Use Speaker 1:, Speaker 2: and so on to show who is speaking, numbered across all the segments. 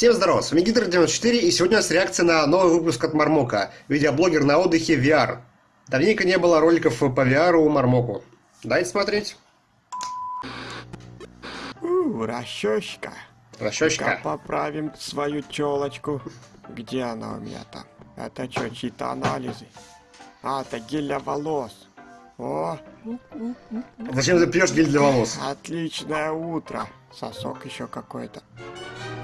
Speaker 1: Всем здорова, с вами Гидр94 и сегодня у нас реакция на новый выпуск от Мармока. Видеоблогер на отдыхе VR. Давненько не было роликов по VR у Мармоку. Дайте смотреть.
Speaker 2: У, расчёсчика.
Speaker 1: Расчёсчика.
Speaker 2: поправим свою челочку. Где она у меня там? Это что, чьи-то анализы? А, это гель для волос. О,
Speaker 1: Зачем ты пьешь гель для волос?
Speaker 2: отличное утро. Сосок еще какой-то.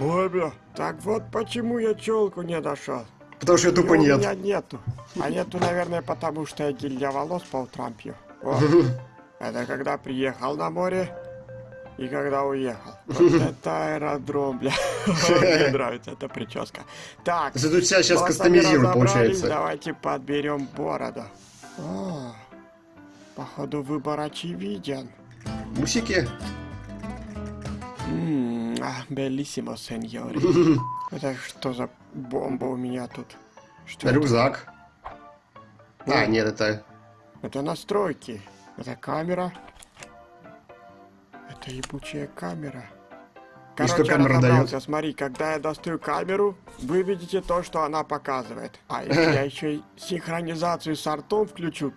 Speaker 2: Ой, бля, так вот почему я челку не нашел.
Speaker 1: Потому что я тупо нет.
Speaker 2: У меня нету. А нету, наверное, потому что я гель для волос по утрам пью. Это когда приехал на море и когда уехал. Вот это аэродром, бля. Мне нравится эта прическа. Так,
Speaker 1: То есть тут себя сейчас кастомизируют, получается.
Speaker 2: Давайте подберем бороду. О, походу выбор очевиден.
Speaker 1: Усики?
Speaker 2: М, а, Белиссимо, сеньори. Это что за бомба у меня тут? Что это?
Speaker 1: Рюкзак. А, нет, это...
Speaker 2: Это настройки. Это камера. Это ебучая камера.
Speaker 1: И что
Speaker 2: Короче,
Speaker 1: камера дает?
Speaker 2: Смотри, когда я достаю камеру, вы видите то, что она показывает. А если я еще и синхронизацию с артом включу,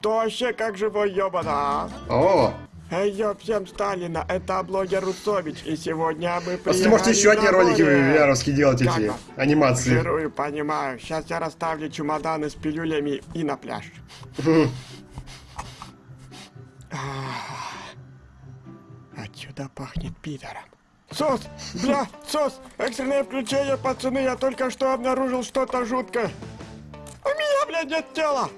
Speaker 2: то вообще как живой ёбана.
Speaker 1: О!
Speaker 2: Эй, всем Сталина, это блогер Руцович, и сегодня мы
Speaker 1: Просто А можете
Speaker 2: приехали
Speaker 1: еще одни ролики. VR делать эти анимации.
Speaker 2: Жирую, понимаю. Сейчас я расставлю чемоданы с пилюлями и на пляж. Ах, Отсюда пахнет пидором. Сос! Бля, сос! Экстренное включение, пацаны, я только что обнаружил что-то жуткое. У меня, блядь, нет тела!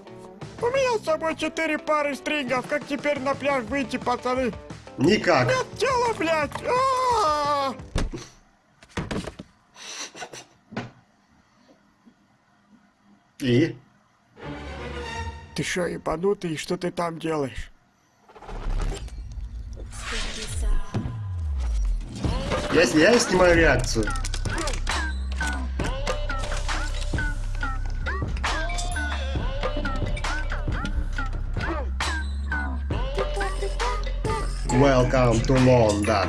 Speaker 2: У меня с собой четыре пары стрингов. Как теперь на пляж выйти, пацаны?
Speaker 1: Никак.
Speaker 2: Нет тела, блядь! А-а-а!
Speaker 1: И?
Speaker 2: Ты что, ебанутый? Что ты там делаешь?
Speaker 1: Я, я снимаю реакцию. Welcome to London.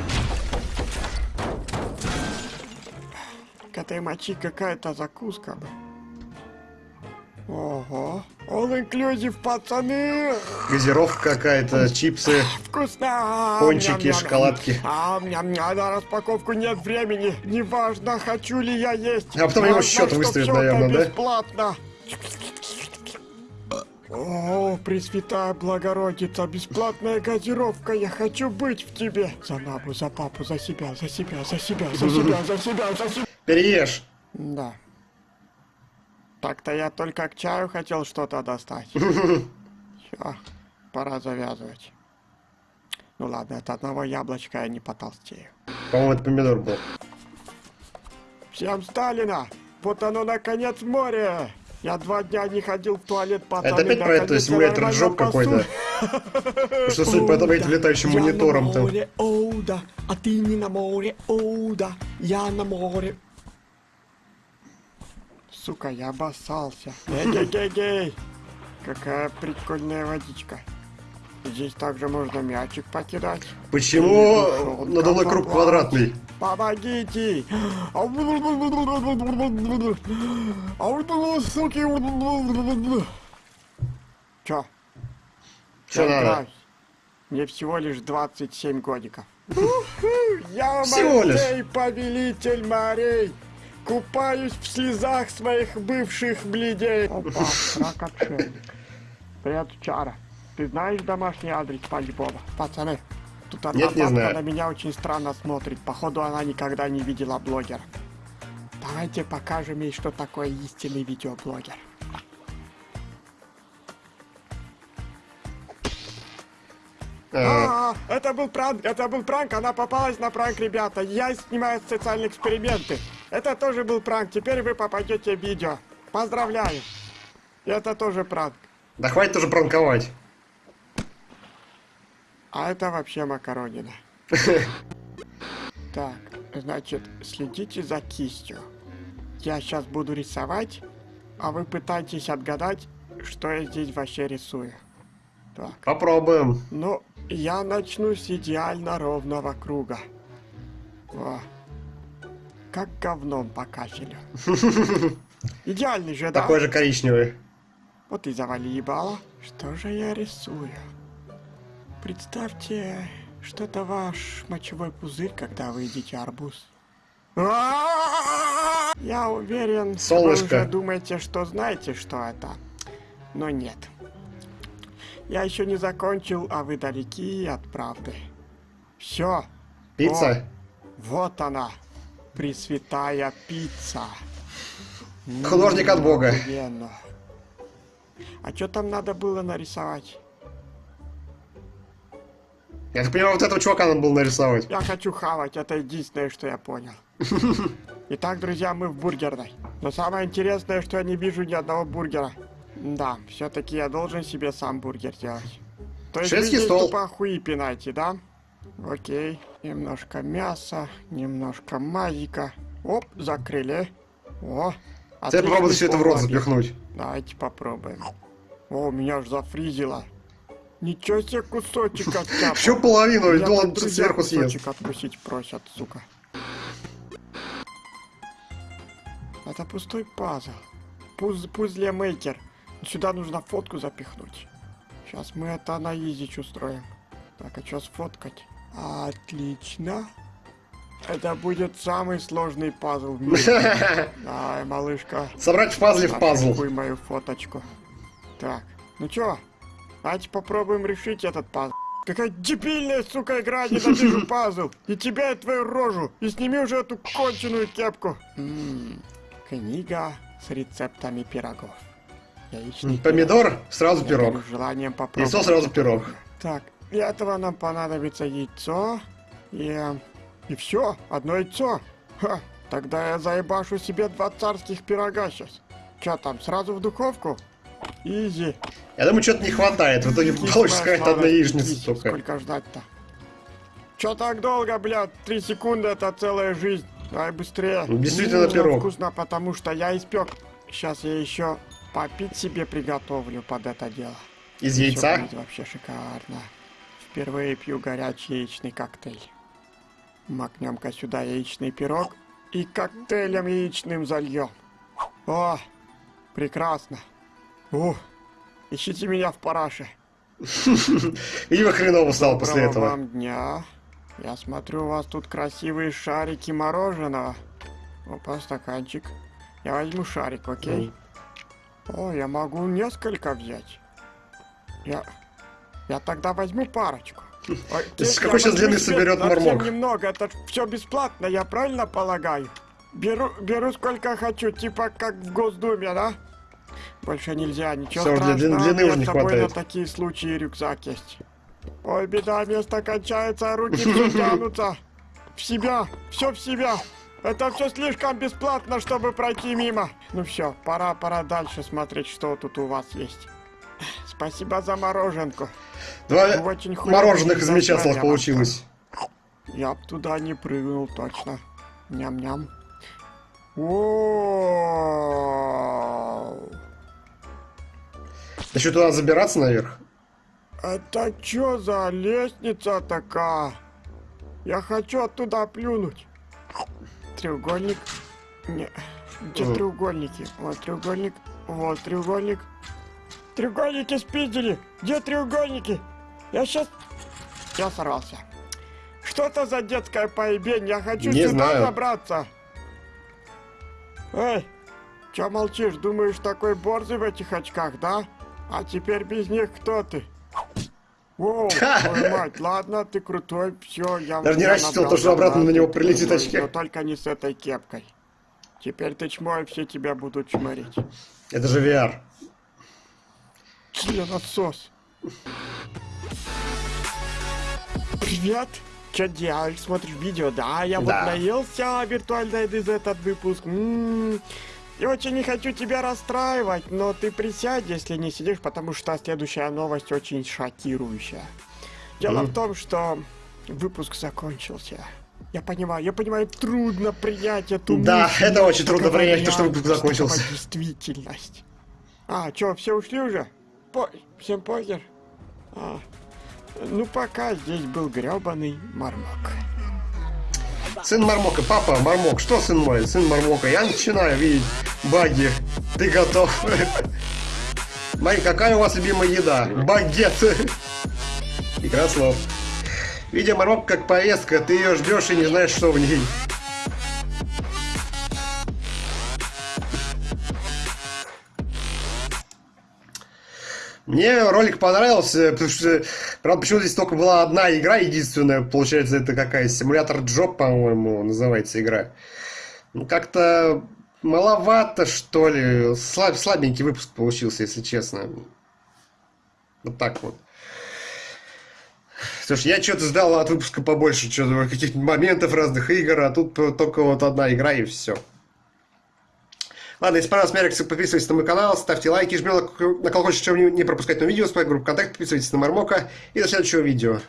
Speaker 2: К этой мочи какая-то закуска. Ого. All inclusive, пацаны!
Speaker 1: Газировка какая-то, чипсы.
Speaker 2: Вкусно!
Speaker 1: Пончики, шоколадки.
Speaker 2: А, ням -ням. на распаковку нет времени. Неважно, хочу ли я есть.
Speaker 1: А потом его счет
Speaker 2: это
Speaker 1: наверное, да?
Speaker 2: бесплатно. О, Пресвятая Благородица, бесплатная газировка, я хочу быть в тебе. За маму, за папу, за себя, за себя, за себя, за себя, за себя, за себя.
Speaker 1: Переешь.
Speaker 2: Да. Так-то я только к чаю хотел что-то достать. Все, пора завязывать. Ну ладно, от одного яблочка я не потолстею.
Speaker 1: По-моему, это помидор был.
Speaker 2: Всем Сталина! Вот оно, наконец, море! Я два дня не ходил в туалет, пацаны.
Speaker 1: Это опять про
Speaker 2: я
Speaker 1: симулятор джоб какой-то? Потому что, судя по этому, этим летающим монитором там.
Speaker 2: оу да, а ты не на море, оу да, я на море. Сука, я обоссался. Эй-гей-гей-гей! Какая прикольная водичка. Здесь также можно мячик покидать.
Speaker 1: Почему надо мной круг квадратный?
Speaker 2: Помогите! Суки! Чё? Я
Speaker 1: надо?
Speaker 2: Мне всего лишь 27 годиков. Я? Мордей, повелитель морей. Купаюсь в слезах своих бывших бледей. Опа, рак. Привет, Чара. Ты знаешь домашний адрес Пальбоба? Пацаны, тут одна
Speaker 1: Нет, не знаю.
Speaker 2: на меня очень странно смотрит. Походу, она никогда не видела блогера. Давайте покажем ей, что такое истинный видеоблогер.
Speaker 1: А,
Speaker 2: А, это был пранк, это был пранк, она попалась на пранк, ребята. Я снимаю социальные эксперименты. Это тоже был пранк, теперь вы попадете в видео. Поздравляю. Это тоже пранк.
Speaker 1: Да хватит уже пранковать.
Speaker 2: А это вообще макаронина. Так, значит, следите за кистью. Я сейчас буду рисовать, а вы пытаетесь отгадать, что я здесь вообще рисую. Так,
Speaker 1: Попробуем.
Speaker 2: ну, я начну с идеально ровного круга. Во. как говном по кафелю. Идеальный же, да?
Speaker 1: Такой же коричневый.
Speaker 2: Вот и завали ебало. Что же я рисую? Представьте, что это ваш мочевой пузырь, когда вы едите арбуз. Я уверен,
Speaker 1: Солнышко.
Speaker 2: вы уже думаете, что знаете, что это. Но нет. Я еще не закончил, а вы далеки от правды. Все.
Speaker 1: Пицца?
Speaker 2: Вот она. Пресвятая пицца.
Speaker 1: Художник от Бога.
Speaker 2: Охуенно. А что там надо было нарисовать?
Speaker 1: Я так понимаю, вот этого чувака надо было нарисовать.
Speaker 2: Я хочу хавать, это единственное, что я понял. Итак, друзья, мы в бургерной. Но самое интересное, что я не вижу ни одного бургера. Да, все-таки я должен себе сам бургер делать. То есть
Speaker 1: Шведский стол.
Speaker 2: тупо хуи пинаете, да? Окей. Немножко мяса, немножко мазика. Оп, закрыли. О,
Speaker 1: Теперь попробуй
Speaker 2: отличный
Speaker 1: все это в рот запихнуть.
Speaker 2: Давайте попробуем. О, меня аж зафризило. Ничего себе кусочек оттяпал.
Speaker 1: Всю половину, и
Speaker 2: Я
Speaker 1: он сверху съест.
Speaker 2: кусочек откусить просят, сука. Это пустой пазл. Пуз, пузле-мейкер. Сюда нужно фотку запихнуть. Сейчас мы это на изич устроим. Так, а что сфоткать? Отлично. Это будет самый сложный пазл в мире. Давай, малышка.
Speaker 1: Собрать в пазле в пазл.
Speaker 2: Мою фоточку. Так, ну чё? Давайте попробуем решить этот пазл. Какая дебильная, сука, игра, ненавижу пазл. И тебя, и твою рожу. И сними уже эту конченую кепку. М, Книга с рецептами пирогов. Яичный
Speaker 1: Помидор, сразу
Speaker 2: пирог. Я
Speaker 1: пирог.
Speaker 2: желанием попробовать.
Speaker 1: Яйцо, сразу пирог.
Speaker 2: Так, для этого нам понадобится яйцо и... И все, одно яйцо. Ха, тогда я заебашу себе два царских пирога сейчас. Че там, сразу в духовку? Изи.
Speaker 1: Я думаю, что-то не хватает. В итоге
Speaker 2: Кись
Speaker 1: получится какая-то одна яичница
Speaker 2: кись.
Speaker 1: только.
Speaker 2: Сколько ждать-то? Че так долго, блядь? Три секунды это целая жизнь. Давай быстрее.
Speaker 1: Ну, действительно, пирог.
Speaker 2: Вкусно, потому что я испек. Сейчас я еще попить себе приготовлю под это дело.
Speaker 1: Из
Speaker 2: Всё
Speaker 1: яйца?
Speaker 2: вообще шикарно. Впервые пью горячий яичный коктейль. Макнем-ка сюда яичный пирог и коктейлем яичным зальем. О, прекрасно. Ух, ищите меня в параше.
Speaker 1: Видимо, хреново стало после этого.
Speaker 2: вам дня. Я смотрю, у вас тут красивые шарики мороженого. Опа, стаканчик. Я возьму шарик, окей? О, я могу несколько взять. Я... Я тогда возьму парочку. Я
Speaker 1: какой сейчас длины соберет Мармок?
Speaker 2: немного, это все бесплатно, я правильно полагаю? Беру, беру сколько хочу, типа как в Госдуме, да? Больше нельзя, ничего
Speaker 1: для
Speaker 2: страшного,
Speaker 1: длины
Speaker 2: меня
Speaker 1: уже не
Speaker 2: с собой на такие случаи рюкзак есть. Ой, беда, место кончается, руки все тянутся. В себя, все в себя. Это все слишком бесплатно, чтобы пройти мимо. Ну все, пора, пора дальше смотреть, что тут у вас есть. Спасибо за мороженку.
Speaker 1: Два
Speaker 2: Очень хуёво
Speaker 1: мороженых из мечаслов получилось.
Speaker 2: Я б туда не прыгнул точно. Ням-ням. О,
Speaker 1: Да что, туда забираться наверх?
Speaker 2: Это чё за лестница такая? Я хочу оттуда плюнуть. Треугольник. Не. Где
Speaker 1: Э.
Speaker 2: треугольники? Вот треугольник. Вот треугольник. Треугольники спиздили. Где треугольники? Я сейчас... Я сорвался. Что это за детская поебень? Я хочу
Speaker 1: Не
Speaker 2: сюда
Speaker 1: знаю.
Speaker 2: забраться. Эй, чё молчишь? Думаешь, такой борзый в этих очках, да? А теперь без них кто ты? Воу, твою мать, ладно, ты крутой, все, я...
Speaker 1: Даже не рассчитывал, то, что обратно на него прилетит очки.
Speaker 2: Но только не с этой кепкой. Теперь ты чмо, и все тебя будут чморить.
Speaker 1: Это же VR.
Speaker 2: Членосос. Привет! Че делаешь? Смотришь видео? Да, я вот
Speaker 1: Да.
Speaker 2: наелся виртуальной еды за этот выпуск. М, Я очень не хочу тебя расстраивать, но ты присядь, если не сидишь, потому что следующая новость очень шокирующая. Дело в том, что выпуск закончился. Я понимаю, я понимаю, трудно принять эту
Speaker 1: Да,
Speaker 2: мысль,
Speaker 1: это очень трудно принять, то, что выпуск закончился.
Speaker 2: действительность. А, чё, все ушли уже? По... Всем похер? А, ну, пока здесь был грёбаный мармок.
Speaker 1: Сын Мармока, папа, Мармок, что сын мой, сын Мармока? Я начинаю видеть баги. Ты готов? Май, какая у вас любимая еда? Багет. Игра слов. Видя Мармок как повестка, ты ее ждешь и не знаешь, что в ней. Мне ролик понравился, потому что, правда, почему здесь только была одна игра единственная, получается, это какая, симулятор Джоб, по-моему, называется игра. Ну, как-то маловато, что ли, Слаб, слабенький выпуск получился, если честно. Вот так вот. Слушай, я что-то ждал от выпуска побольше, что-то каких-то моментов разных игр, а тут только вот одна игра и все. Ладно, если понравилась моя подписывайтесь на мой канал, ставьте лайки, жмите на колокольчик, чтобы не пропускать новые видео, с моей группы ВКонтакте, подписывайтесь на Мармока и до следующего видео.